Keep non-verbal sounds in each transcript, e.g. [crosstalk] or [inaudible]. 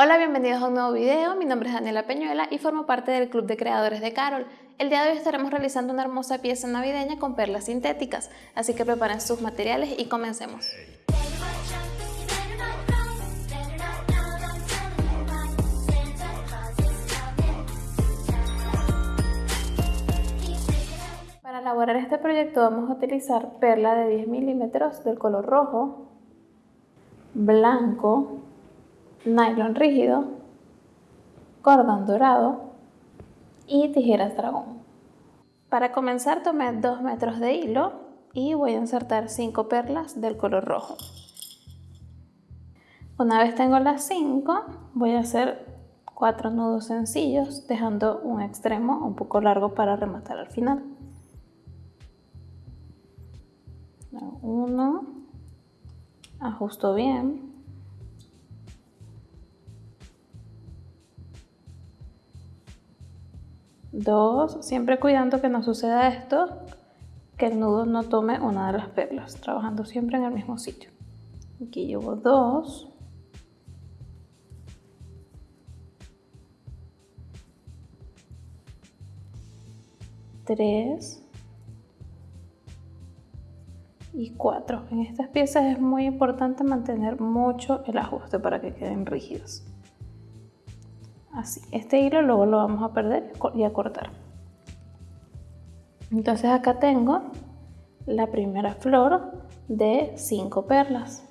Hola, bienvenidos a un nuevo video. Mi nombre es Daniela Peñuela y formo parte del Club de Creadores de Carol. El día de hoy estaremos realizando una hermosa pieza navideña con perlas sintéticas, así que preparen sus materiales y comencemos. Para elaborar este proyecto vamos a utilizar perla de 10 milímetros del color rojo, blanco, nylon rígido, cordón dorado y tijeras dragón. Para comenzar tomé 2 metros de hilo y voy a insertar 5 perlas del color rojo. Una vez tengo las 5 voy a hacer 4 nudos sencillos dejando un extremo un poco largo para rematar al final. 1, ajusto bien, Dos, siempre cuidando que no suceda esto, que el nudo no tome una de las perlas, trabajando siempre en el mismo sitio. Aquí llevo dos. Tres. Y cuatro. En estas piezas es muy importante mantener mucho el ajuste para que queden rígidas así. Este hilo luego lo vamos a perder y a cortar. Entonces acá tengo la primera flor de 5 perlas.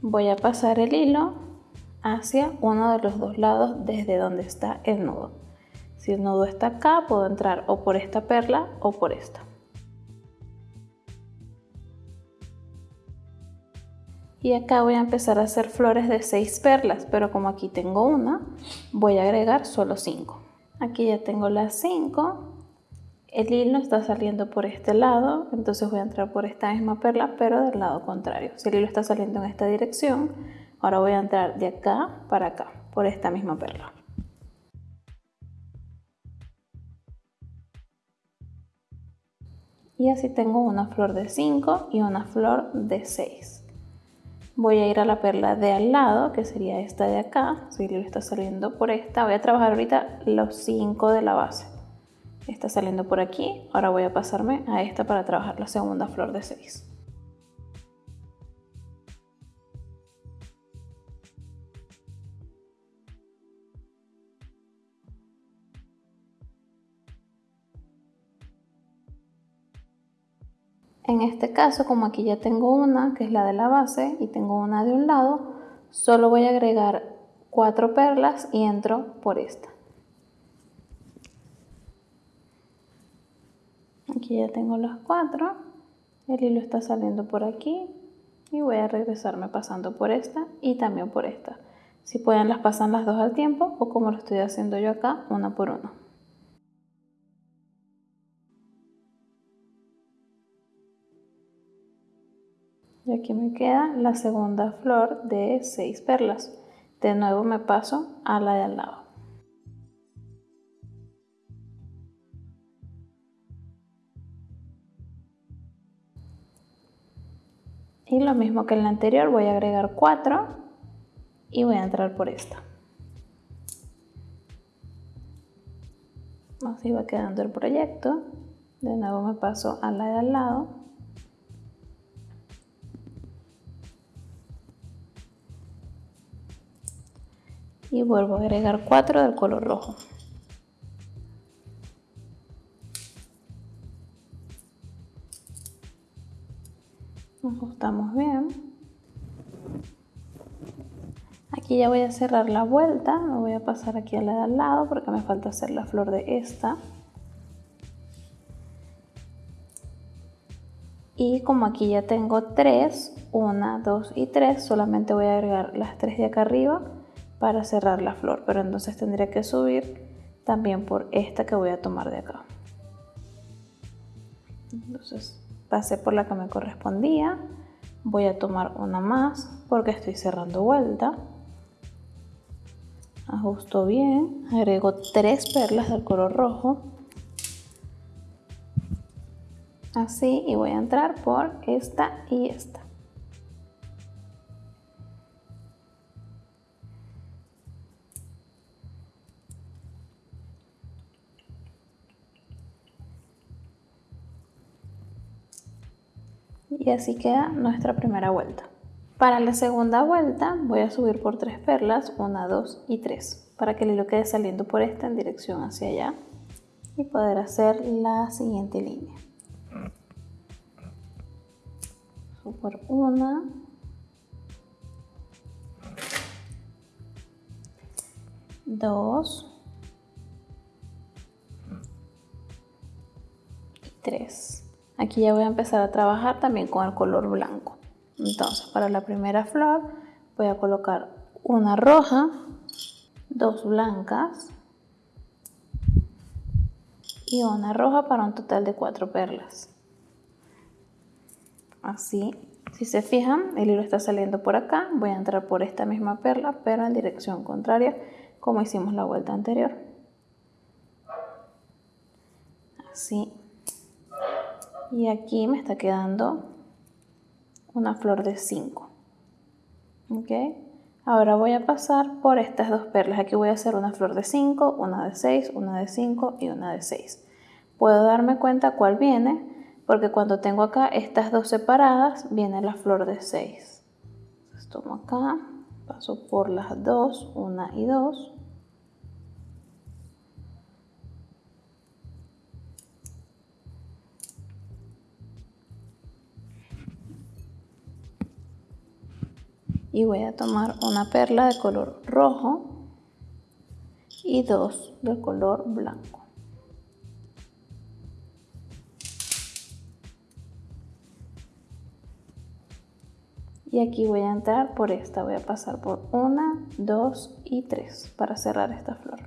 Voy a pasar el hilo hacia uno de los dos lados desde donde está el nudo. Si el nudo está acá puedo entrar o por esta perla o por esta y acá voy a empezar a hacer flores de 6 perlas pero como aquí tengo una voy a agregar solo 5 aquí ya tengo las 5 el hilo está saliendo por este lado entonces voy a entrar por esta misma perla pero del lado contrario. Si el hilo está saliendo en esta dirección ahora voy a entrar de acá para acá por esta misma perla. Y así tengo una flor de 5 y una flor de 6 voy a ir a la perla de al lado, que sería esta de acá, si le está saliendo por esta, voy a trabajar ahorita los 5 de la base. Está saliendo por aquí, ahora voy a pasarme a esta para trabajar la segunda flor de 6. En este caso, como aquí ya tengo una, que es la de la base, y tengo una de un lado, solo voy a agregar cuatro perlas y entro por esta. Aquí ya tengo las cuatro, el hilo está saliendo por aquí y voy a regresarme pasando por esta y también por esta. Si pueden las pasan las dos al tiempo o como lo estoy haciendo yo acá, una por una. Aquí me queda la segunda flor de 6 perlas. De nuevo me paso a la de al lado. Y lo mismo que en la anterior voy a agregar 4 y voy a entrar por esta. Así va quedando el proyecto. De nuevo me paso a la de al lado y vuelvo a agregar 4 del color rojo. Ajustamos bien. Aquí ya voy a cerrar la vuelta, me voy a pasar aquí a la de al lado porque me falta hacer la flor de esta. Y como aquí ya tengo 3, 1, 2 y 3, solamente voy a agregar las 3 de acá arriba para cerrar la flor, pero entonces tendría que subir también por esta que voy a tomar de acá. Entonces pasé por la que me correspondía, voy a tomar una más porque estoy cerrando vuelta. Ajusto bien, agrego tres perlas del color rojo. Así y voy a entrar por esta y esta. Y así queda nuestra primera vuelta. Para la segunda vuelta voy a subir por tres perlas, una, dos y tres, para que el hilo quede saliendo por esta en dirección hacia allá y poder hacer la siguiente línea. Subo por una, dos y tres. Aquí ya voy a empezar a trabajar también con el color blanco. Entonces, para la primera flor voy a colocar una roja, dos blancas y una roja para un total de cuatro perlas. Así, si se fijan, el hilo está saliendo por acá. Voy a entrar por esta misma perla, pero en dirección contraria, como hicimos la vuelta anterior. Así. Y aquí me está quedando una flor de 5. ¿Ok? Ahora voy a pasar por estas dos perlas. Aquí voy a hacer una flor de 5, una de 6, una de 5 y una de 6. Puedo darme cuenta cuál viene, porque cuando tengo acá estas dos separadas, viene la flor de 6. Entonces tomo acá, paso por las dos, una y dos. Y voy a tomar una perla de color rojo y dos de color blanco. Y aquí voy a entrar por esta, voy a pasar por una, dos y tres para cerrar esta flor.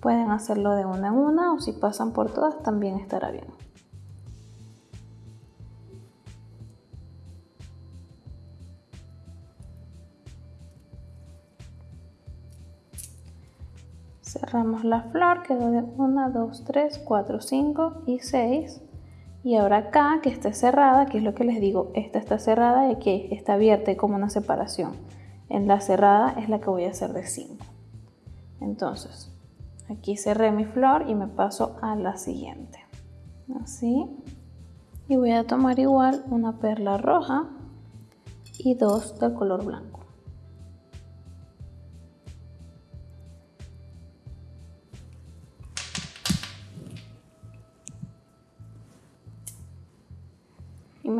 Pueden hacerlo de una en una o si pasan por todas también estará bien. Cerramos la flor, quedó de 1, 2, 3, 4, 5 y 6 y ahora acá que esté cerrada, que es lo que les digo, esta está cerrada y aquí está abierta, y como una separación. En la cerrada es la que voy a hacer de 5 entonces aquí cerré mi flor y me paso a la siguiente. Así. Y voy a tomar igual una perla roja y dos del color blanco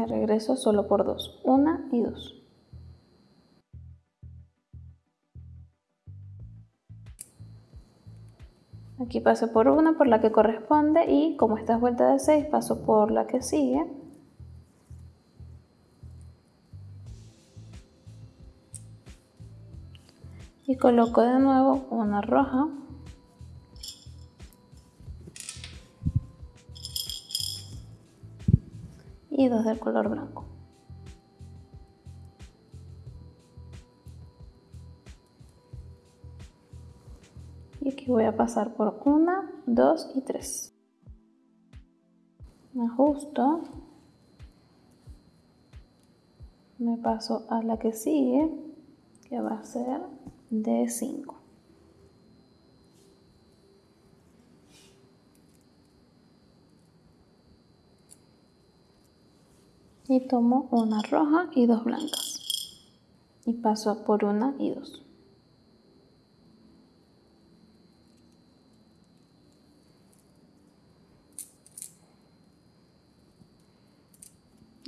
regreso solo por dos, una y dos. Aquí paso por una, por la que corresponde y como esta es vuelta de 6, paso por la que sigue. Y coloco de nuevo una roja. Y dos del color blanco. Y aquí voy a pasar por una, dos y tres. Me ajusto. Me paso a la que sigue, que va a ser de 5. Y tomo una roja y dos blancas. Y paso por una y dos.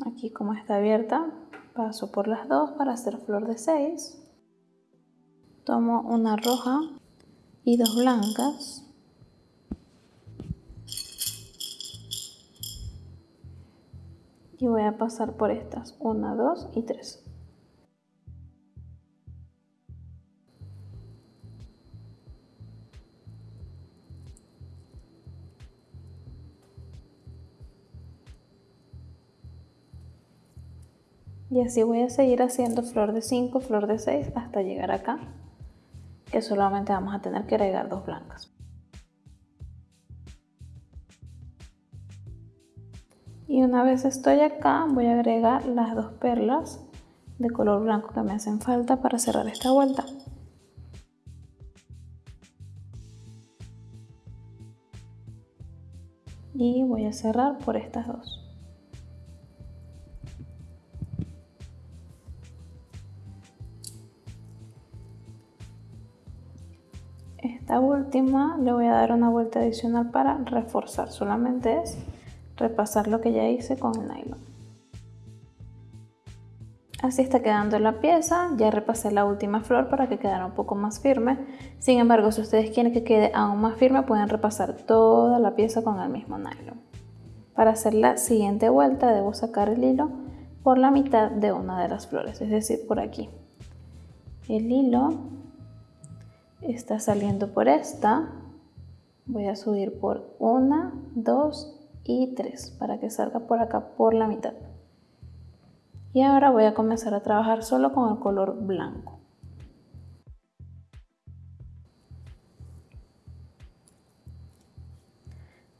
Aquí como está abierta paso por las dos para hacer flor de 6 tomo una roja y dos blancas y voy a pasar por estas. 1, 2 y 3 y así voy a seguir haciendo flor de 5, flor de 6 hasta llegar acá que solamente vamos a tener que agregar dos blancas y una vez estoy acá voy a agregar las dos perlas de color blanco que me hacen falta para cerrar esta vuelta y voy a cerrar por estas dos. Esta última le voy a dar una vuelta adicional para reforzar, solamente es repasar lo que ya hice con el nylon. Así está quedando la pieza, ya repasé la última flor para que quedara un poco más firme. Sin embargo, si ustedes quieren que quede aún más firme, pueden repasar toda la pieza con el mismo nylon. Para hacer la siguiente vuelta debo sacar el hilo por la mitad de una de las flores, es decir, por aquí. El hilo está saliendo por esta. Voy a subir por una, dos y tres para que salga por acá por la mitad. Y ahora voy a comenzar a trabajar solo con el color blanco.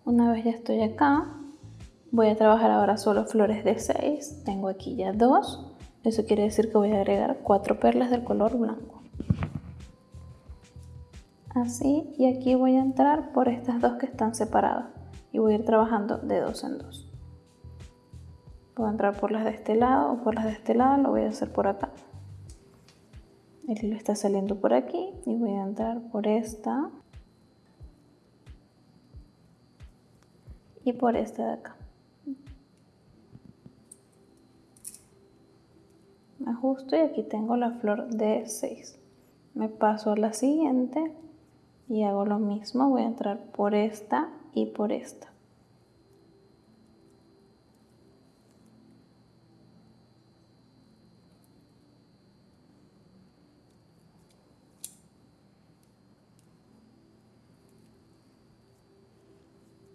Una vez ya estoy acá, voy a trabajar ahora solo flores de 6. Tengo aquí ya dos. Eso quiere decir que voy a agregar cuatro perlas del color blanco. Así, y aquí voy a entrar por estas dos que están separadas. Y voy a ir trabajando de dos en dos. Puedo entrar por las de este lado o por las de este lado, lo voy a hacer por acá. El hilo está saliendo por aquí y voy a entrar por esta y por esta de acá. Ajusto y aquí tengo la flor de 6. Me paso a la siguiente y hago lo mismo. Voy a entrar por esta y por esta.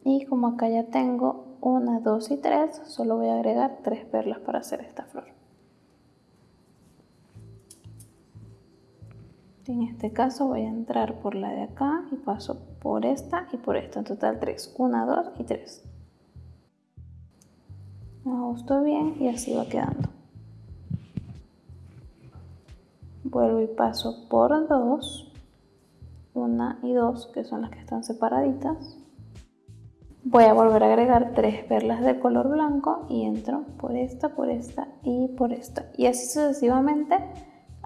y como acá ya tengo una, dos y tres, solo voy a agregar tres perlas para hacer esta flor. En este caso voy a entrar por la de acá y paso por esta y por esta, en total tres, una, dos y tres. Me ajusto bien y así va quedando. Vuelvo y paso por dos, una y dos, que son las que están separaditas. Voy a volver a agregar tres perlas de color blanco y entro por esta, por esta y por esta. Y así sucesivamente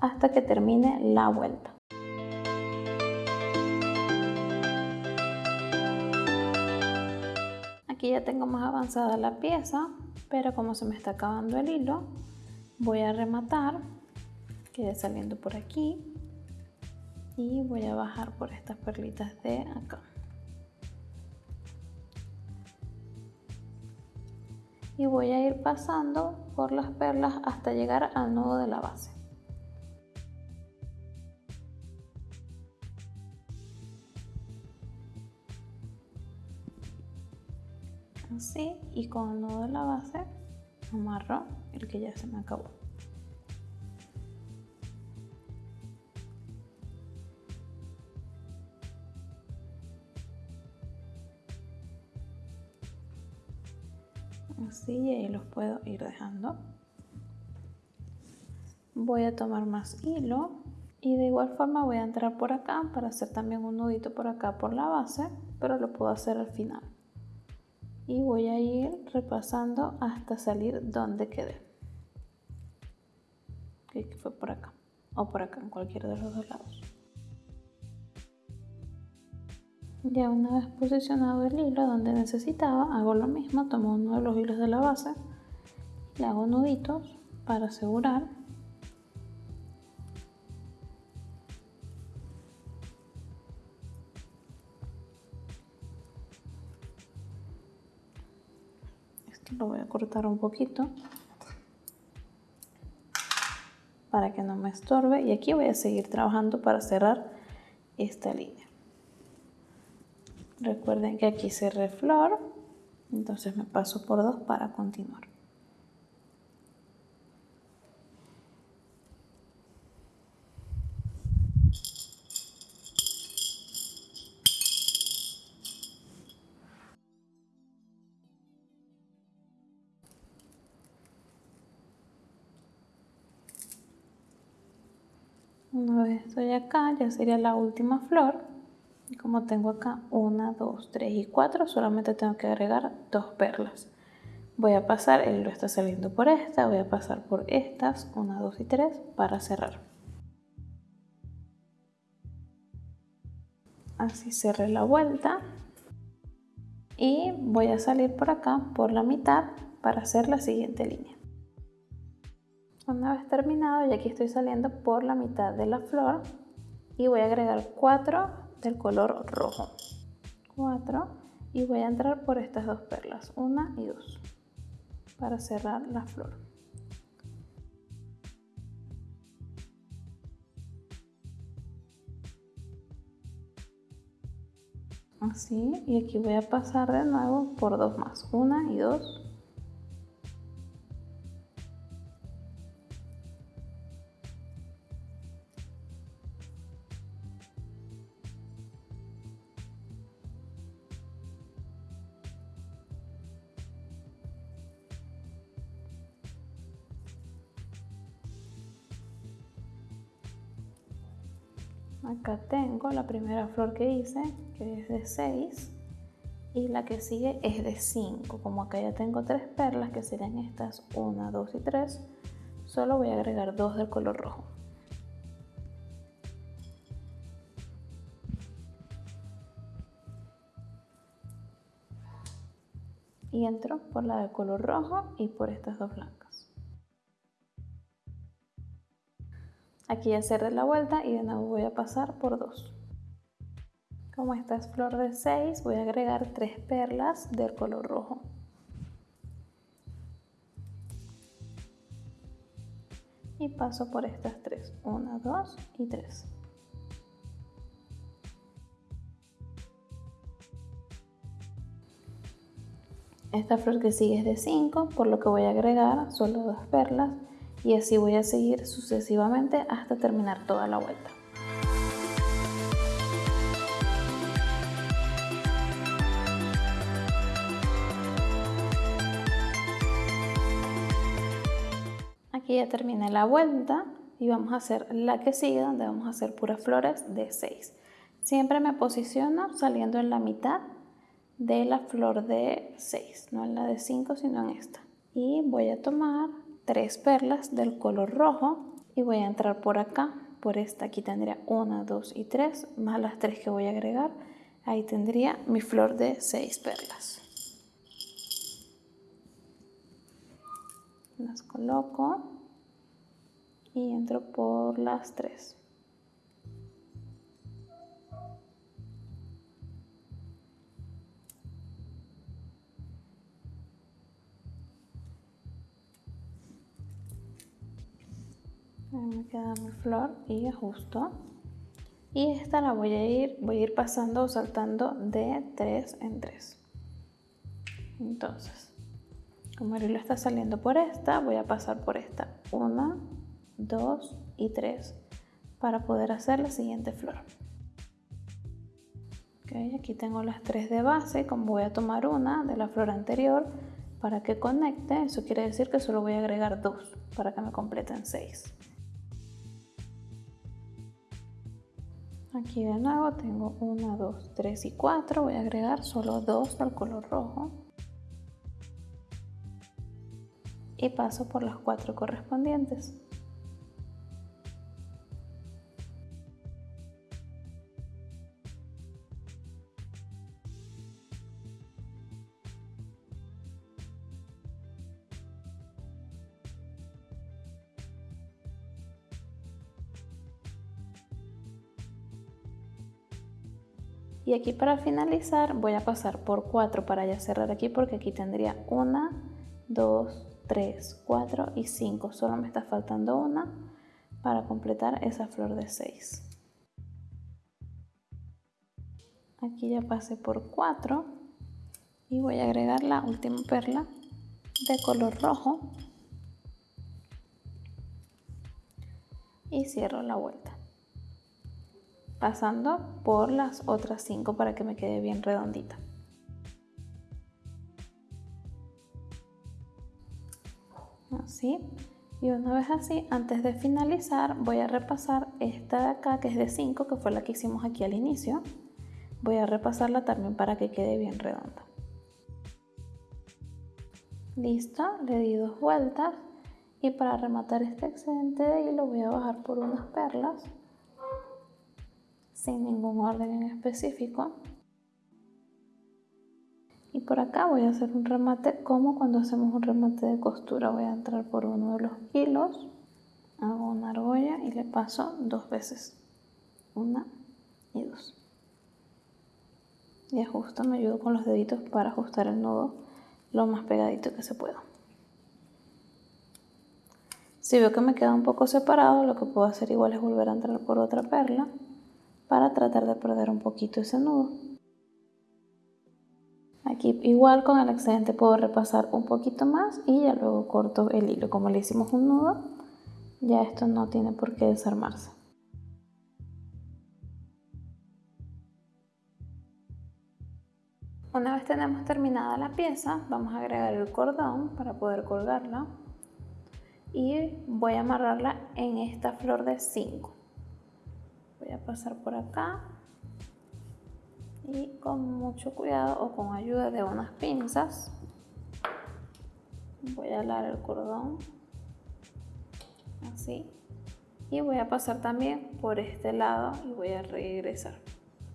hasta que termine la vuelta. Aquí ya tengo más avanzada la pieza, pero como se me está acabando el hilo, voy a rematar, quede saliendo por aquí y voy a bajar por estas perlitas de acá. y voy a ir pasando por las perlas hasta llegar al nudo de la base. Así y con el nudo de la base amarro el que ya se me acabó. así y ahí los puedo ir dejando voy a tomar más hilo y de igual forma voy a entrar por acá para hacer también un nudito por acá por la base pero lo puedo hacer al final y voy a ir repasando hasta salir donde quedé que fue por acá o por acá en cualquiera de los dos lados Ya una vez posicionado el hilo donde necesitaba, hago lo mismo, tomo uno de los hilos de la base, le hago nuditos para asegurar. Lo voy a cortar un poquito para que no me estorbe y aquí voy a seguir trabajando para cerrar esta línea. Recuerden que aquí cerré flor, entonces me paso por dos para continuar. Vez estoy acá, ya sería la última flor como tengo acá 1, 2, 3 y 4, solamente tengo que agregar dos perlas. Voy a pasar, el hilo está saliendo por esta, voy a pasar por estas, 1, 2 y 3 para cerrar. Así cerré la vuelta y voy a salir por acá por la mitad para hacer la siguiente línea. Una vez terminado, y aquí estoy saliendo por la mitad de la flor y voy a agregar 4 del color rojo. 4 y voy a entrar por estas dos perlas, una y dos, para cerrar la flor. Así, y aquí voy a pasar de nuevo por dos más, una y dos acá tengo la primera flor que hice que es de 6 y la que sigue es de 5 como acá ya tengo tres perlas que serían estas 1 2 y 3 solo voy a agregar dos del color rojo. Y entro por la de color rojo y por estas dos blancas Aquí ya cerré la vuelta y de nuevo voy a pasar por dos. Como esta es flor de 6, voy a agregar tres perlas del color rojo. Y paso por estas tres, 1, 2 y 3. Esta flor que sigue es de 5, por lo que voy a agregar solo dos perlas y así voy a seguir sucesivamente hasta terminar toda la vuelta. Aquí ya terminé la vuelta y vamos a hacer la que sigue donde vamos a hacer puras flores de 6. Siempre me posiciono saliendo en la mitad de la flor de 6, no en la de 5 sino en esta. Y voy a tomar tres perlas del color rojo y voy a entrar por acá por esta. Aquí tendría una dos y tres más las tres que voy a agregar. Ahí tendría mi flor de seis perlas. Las coloco y entro por las tres me queda mi flor y ajusto y esta la voy a ir voy a ir pasando o saltando de 3 en 3 entonces como el hilo está saliendo por esta voy a pasar por esta. 1 2 y 3 para poder hacer la siguiente flor. Okay, aquí tengo las tres de base. Como voy a tomar una de la flor anterior para que conecte eso quiere decir que solo voy a agregar dos para que me completen 6 Aquí de nuevo tengo 1, 2, 3 y 4. Voy a agregar solo 2 del color rojo. Y paso por las 4 correspondientes. Y aquí para finalizar voy a pasar por 4 para ya cerrar aquí porque aquí tendría 1, 2, 3, 4 y 5 solo me está faltando una para completar esa flor de 6 aquí ya pasé por 4 y voy a agregar la última perla de color rojo. Y cierro la vuelta pasando por las otras 5 para que me quede bien redondita. Así. Y una vez así, antes de finalizar, voy a repasar esta de acá, que es de 5, que fue la que hicimos aquí al inicio. Voy a repasarla también para que quede bien redonda. Listo, le di dos vueltas y para rematar este excedente de hilo voy a bajar por unas perlas sin ningún orden en específico. Y por acá voy a hacer un remate como cuando hacemos un remate de costura. Voy a entrar por uno de los hilos, hago una argolla y le paso dos veces. Una y dos. Y ajusto, me ayudo con los deditos para ajustar el nudo lo más pegadito que se pueda. Si veo que me queda un poco separado, lo que puedo hacer igual es volver a entrar por otra perla para tratar de perder un poquito ese nudo. Aquí igual con el excedente puedo repasar un poquito más y ya luego corto el hilo. Como le hicimos un nudo, ya esto no tiene por qué desarmarse. Una vez tenemos terminada la pieza, vamos a agregar el cordón para poder colgarla y voy a amarrarla en esta flor de 5. Pasar por acá y con mucho cuidado o con ayuda de unas pinzas voy a alar el cordón así y voy a pasar también por este lado y voy a regresar.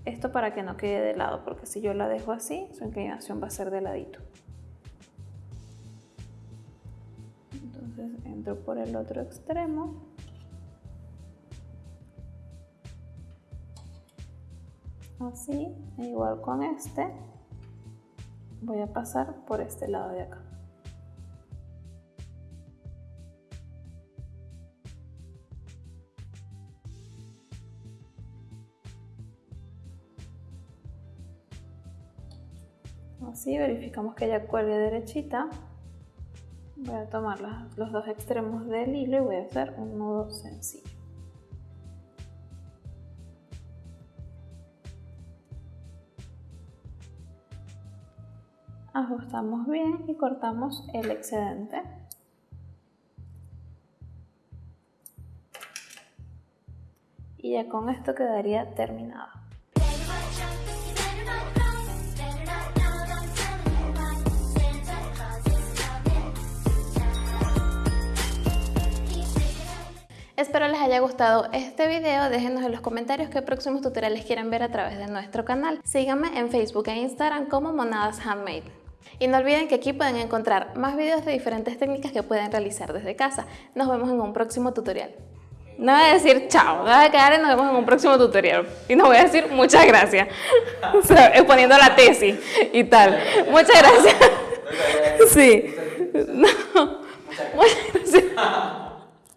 Esto para que no quede de lado, porque si yo la dejo así, su inclinación va a ser de ladito. Entonces entro por el otro extremo. Así, igual con este, voy a pasar por este lado de acá. así, verificamos que ella cuelgue derechita. Voy a tomar los dos extremos del hilo y voy a hacer un nudo sencillo. Ajustamos bien y cortamos el excedente. Y ya con esto quedaría terminado. Espero les haya gustado este video, déjenos en los comentarios qué próximos tutoriales quieren ver a través de nuestro canal. Síganme en Facebook e Instagram como Monadas Handmade. Y no olviden que aquí pueden encontrar más videos de diferentes técnicas que pueden realizar desde casa. Nos vemos en un próximo tutorial. No voy a decir chao, voy a quedar y nos vemos en un próximo tutorial. Y no voy a decir muchas gracias. [laughs] exponiendo la tesis y tal. Muchas gracias. [laughs] Sí. No. Muchas gracias. [laughs]